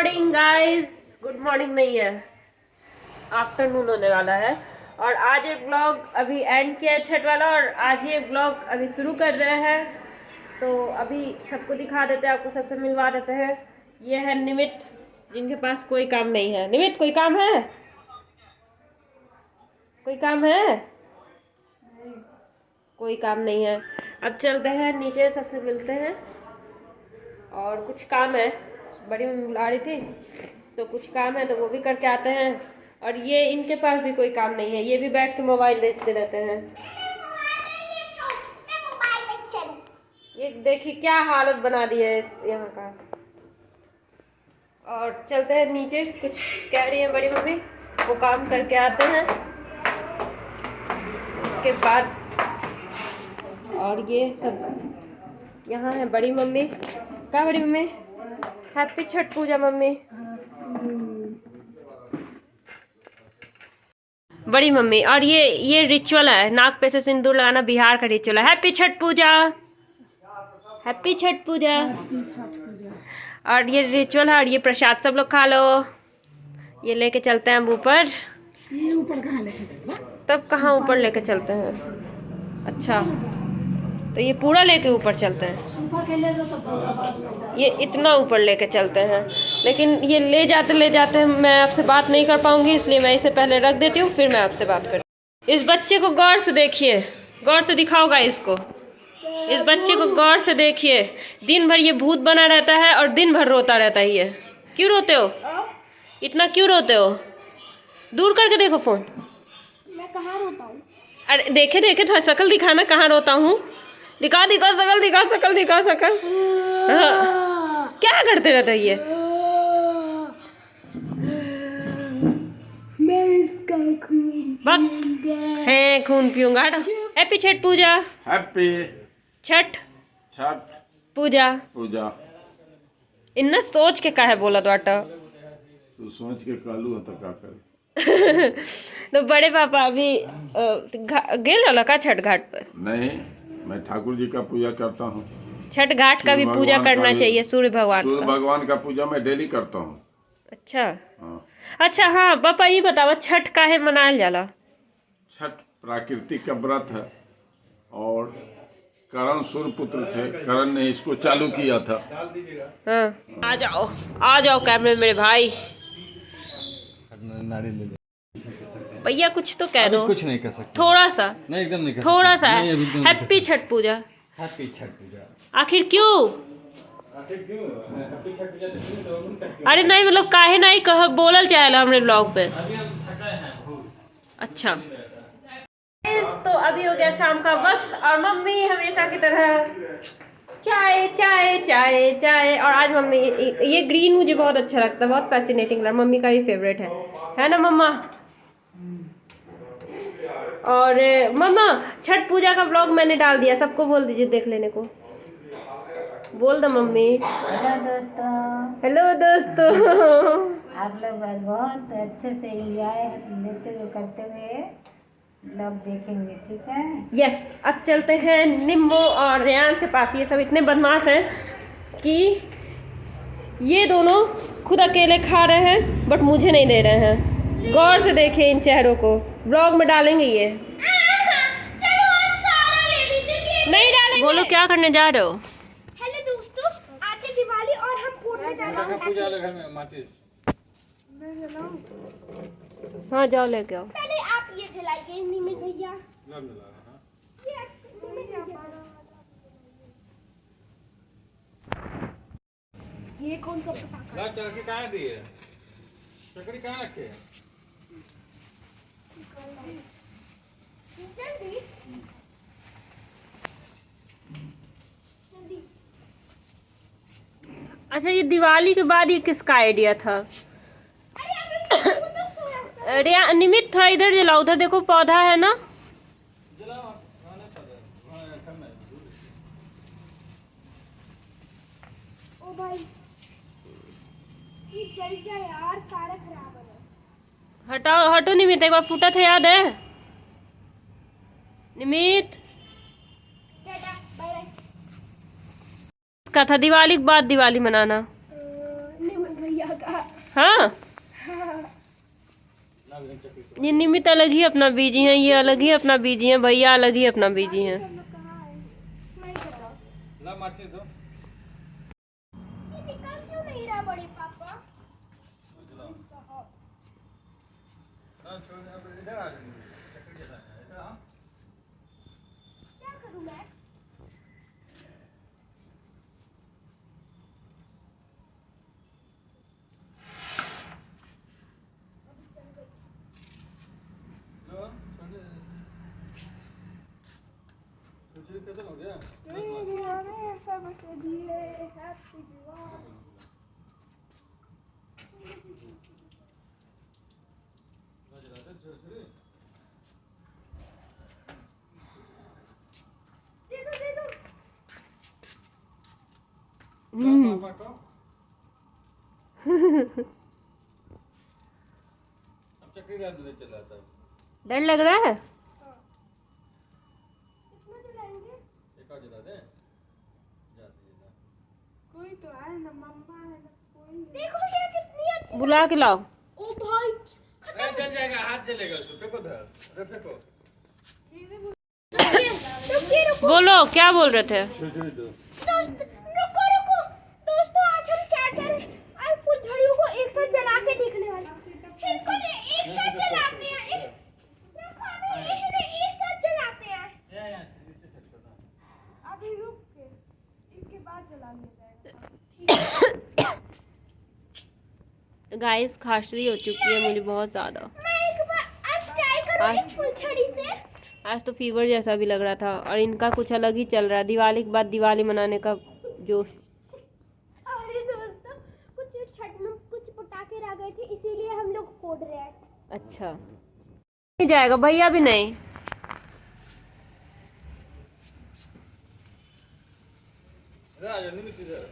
Morning guys good morning नहीं है afternoon होने वाला है. और आज एक ब्लॉग अभी एंड किया है छठ वाला और आज ये ब्लॉग अभी शुरू कर रहे हैं. तो अभी सबको दिखा देते हैं, आपको सबसे मिलवा देते हैं. ये है निमित, जिनके पास कोई काम नहीं है. निमित, कोई काम है? कोई काम है? कोई काम नहीं है. अब चलते हैं, नीचे सबसे मिलते हैं. और कुछ काम है. बड़ी मम्मी बुला रही थी तो कुछ काम है तो वो भी करके आते हैं। और ये इनके पास भी कोई काम नहीं है, ये भी बैठ के मोबाइल देखते रहते हैं। ये देखिए क्या हालत बना दी है इस यहाँ का। और चलते हैं नीचे, कुछ कह रही है बड़ी मम्मी, वो काम करके आते हैं। उसके बाद और ये सब यहाँ है बड़ी मम्मी। क्या बड़ी mummy? Happy Chhath Puja mummy. बड़ी मम्मी और ये ये रिचुअल है नाक पे से सिंदूर लगाना बिहार का रिचुअल है। हैप्पी छठ पूजा। हैप्पी छठ पूजा। और ये रिचुअल है और ये प्रसाद सब लोग खा लो। ये लेके चलते हैं हम ऊपर। ये ऊपर कहाँ लेके तब कहाँ ऊपर लेके चलते हैं? अच्छा। तो ये पूरा लेके ऊपर चलते हैं। ये इतना ऊपर लेके चलते हैं। लेकिन ये ले जाते ले जाते मैं आपसे बात नहीं कर पाऊँगी इसलिए मैं इसे पहले रख देती हूँ फिर मैं आपसे बात कर इस बच्चे को गौर से देखिए। गौर से दिखाओगा इसको। इस बच्चे को गौर से देखिए। दिन भर ये भूत बना रहता है और दिन भर रोता रहता है ये। क्यों रोते हो? इतना क्यों रोते हो? दूर करके देखो फ़ोन। मैं कहाँ रोता हूँ? अरे देखे देखे थोड़ा शकल दिखाना कहाँ रोता हूँ। दिखा दिखा सकल दिखा सकल दिखा शकल हाँ। क्या करते रहते ये? मैं इसका खून है खून पीऊँगा हैप्पी छठ पूजा। हैप्पी छठ। छठ पूजा। पूजा। इन्ना सोच के काहे बोला बाटा? तू सोच के कालू है तो का करे। तो बड़े पापा अभी गेल रहला का छठ घाट पर? नहीं। मैं ठाकुर जी का पूजा करता हूँ। छठ घाट का भी पूजा करना चाहिए सूर्य भगवान सूर्य भगवान का पूजा मैं डेली करता हूँ। अच्छा। हाँ। अच्छा हाँ पापा ये बताओ छठ काहे मनायल जाला? छठ प्राकृतिक का व्रत है और करण सूर्य पुत्र थे करण ने इसको चालू किया था। हाँ। आ जाओ आ जाओ कैमरे मेरे भाई। भैया कुछ तो कह दो। कुछ नहीं कर सकते। थोड़ा सा। नहीं एकदम नहीं कर थोड़ा सा। हैप्पी छठ पूजा। हैप्पी छठ पूजा। आखिर क्यों? अरे नहीं मतलब काहे नहीं कह बोलल चाहेला हमरे ब्लॉग पे। अच्छा। तो अभी हो गया शाम का वक्त और मम्मी हमेशा की तरह चाय चाय चाय चाय। और आज मम्मी ये ग्रीन मुझे बहुत अच्छा लगता है बहुत फैसिनेटिंग लगा मम्मी का ही फेवरेट है। है ना मम्मा? और ए, मम्मा छठ पूजा का ब्लॉग मैंने डाल दिया सबको बोल दीजिए देख लेने को। बोल दो मम्मी। हेलो दोस्तों। हेलो दोस्तों। आप लोग बहुत अच्छे से एंजॉय लेते हुए करते हुए ब्लॉग देखेंगे ठीक है? यस अब चलते हैं निम्बो और रेयांश के पास। ये सब इतने बदमाश हैं कि ये दोनों खुद अकेले खा रहे हैं बट मुझे नहीं दे रहे हैं। गौर से देखिए इन चेहरों को। ब्लॉग में डालेंगे ये। नहीं डालेंगे। बोलो क्या करने जा रहे हो? हेलो दोस्तों आज है दिवाली और हम फोड़ने जा रहे हैं। में हाँ जाओ लेके आओ। पहले आप ये जलाइए निमित भैया। ये निमित भैया। ये कौन सा पटाखा? कहाँ दी है? चकरी कहाँ रखे है? अच्छा ये दिवाली के बाद ये किसका आइडिया था? अरे तो निमित थोड़ा इधर जलाओ, उधर देखो, पौधा है ना? ओ भाई, ये जल गया यार सारा खराब हो गया हटाओ, हटो निमित, एक बार फूटा था, याद है? निमित? का था दिवाली के बाद दिवाली मनाना। हाँ? ये निमित अलग ही अपना बीजी है, ये अलग ही अपना बीजी है, भैया अलग ही अपना बीजी है मैं बताओ ला माचिस दो ये निकल क्यों नहीं रहा बड़े पापा ना छोड़ अब इधर आ जाओ चक्कर के साथ इधर आओ क्या करूँ मैं लो छोड़ दे छोड़ खत्म हो गया सब के दिए हैप्पी दिवाली जला दे छोड़ छोड़ दे दो दे दो पापा को अब चक्री डर लग रहा है? कितना जलाएँगे एक और जला दे जा दे जा कोई तो आए ना मम्मा है ना कोई देखो ये कितनी अच्छी बुला के लाओ। ओ भाई अरे जल जाएगा हाथ जलेगा उसको फेंको धर अरे फेंको बोलो क्या बोल रहे थे? दो दोस्त रुको रुको। दोस्तों आज हम चार्जर और फुलझड़ियों को एक साथ जला के देखने वाले हैं। इनको एक साथ जलाते हैं एक- रुको अभी इन्हें एक साथ जलाते हैं। अभी रुक के इसके बाद जला लिया जाएगा गाइस खांसी हो चुकी है मुझे बहुत ज़्यादा। मैं एक बार आज तो फीवर जैसा भी लग रहा था और इनका कुछ अलग ही चल रहा है। दिवाली के बाद दिवाली मनाने का जोश। अरे दोस्तों कुछ छठ में कुछ पटाखे रह गए थे इसीलिए हम लोग फोड़ रहे हैं। अच्छा। नहीं जाएगा भैया भी नहीं। इधर आ जा निमित इधर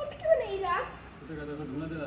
उठ क्यों नहीं रहा उठेगा तो धुना दे ना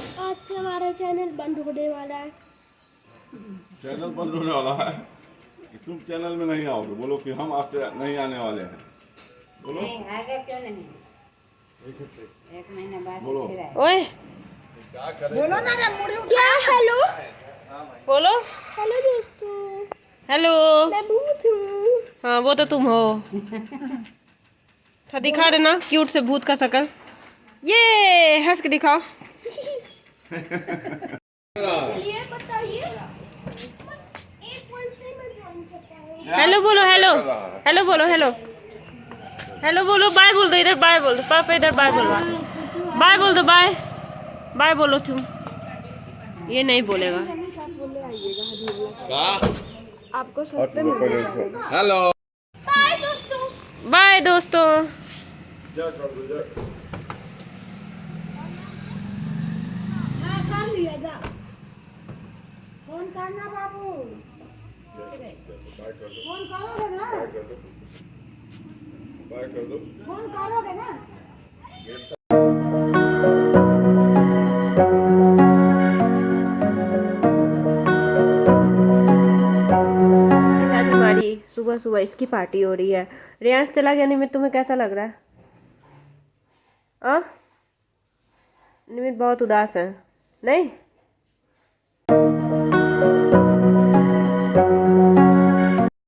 आज से हमारा चैनल बंद होने वाला है। चैनल बंद होने वाला है? कि तुम चैनल में नहीं आओगे? बोलो कि हम आज से नहीं आने वाले हैं। बोलो। नहीं आएगा क्यों नहीं? एक महीना बाद बोलो। फिर आएगा। ओए। क्या हेलो? बोलो। हेलो दोस्तों। हेलो। मैं भूत हूँ। हाँ वो तो तुम हो। था दिखा देना क्यूट से भूत का शकल। ये हंस के दिखाओ। मैं हूँ हेलो बोलो हेलो हेलो बोलो हेलो हेलो बोलो बाय बोल दो इधर बाय बोल दो। पापा इधर बाय बोलो बाय बोल दो बाय बाय बोलो तुम। ये नहीं बोलेगा। आपको हेलो बाय दोस्तों। बाय दोस्तों। हाँ सुबह सुबह इसकी पार्टी हो रही है। रियांश चला गया निमित, तुम्हें कैसा लग रहा है? आ? निमित बहुत उदास है। नहीं?